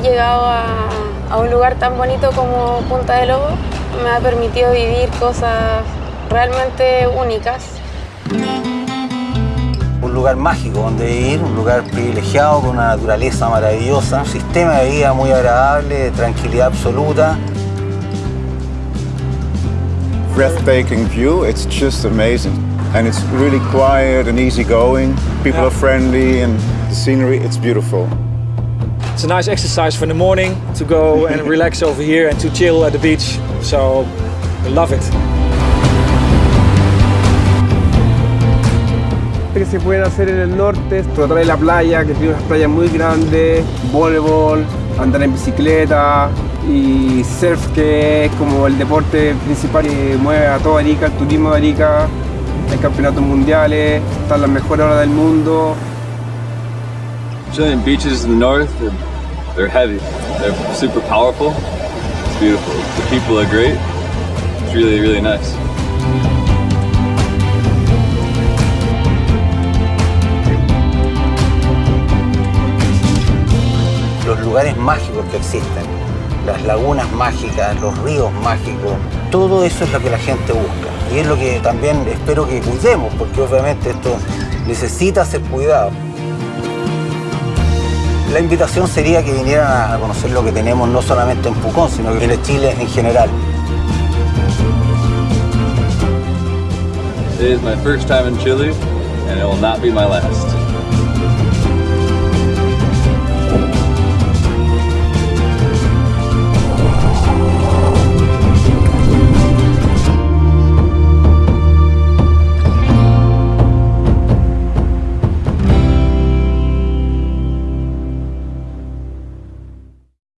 llegado a, a un lugar tan bonito como Punta de Lobo me ha permitido vivir cosas realmente únicas. Un lugar mágico donde vivir, un lugar privilegiado con una naturaleza maravillosa, un sistema de vida muy agradable, de tranquilidad absoluta. breathtaking view. It's just amazing. And it's really quiet and easygoing. People are friendly and the scenery, it's beautiful. It's a nice exercise for the morning to go and relax over here and to chill at the beach. So, I love it. que se pueden hacer en el norte, tratar de la playa, que tiene unas playas muy grandes, voleibol, andar en bicicleta y surf, que es como el deporte principal que mueve a toda Arica, el turismo de Arica, hay campeonatos mundiales, están las mejores horas del mundo. Chilean beaches in the north, they're, they're heavy. They're super powerful. It's beautiful. The people are great. It's really, really nice. Los lugares mágicos que existen, las lagunas mágicas, los ríos mágicos, todo eso es lo que la gente busca. Y es lo que también espero que cuidemos, porque obviamente esto necesita ser cuidado. La invitación sería que vinieran a conocer lo que tenemos no solamente en Pucón, sino en el Chile en general. It is my first time in Chile, and it will not be my last.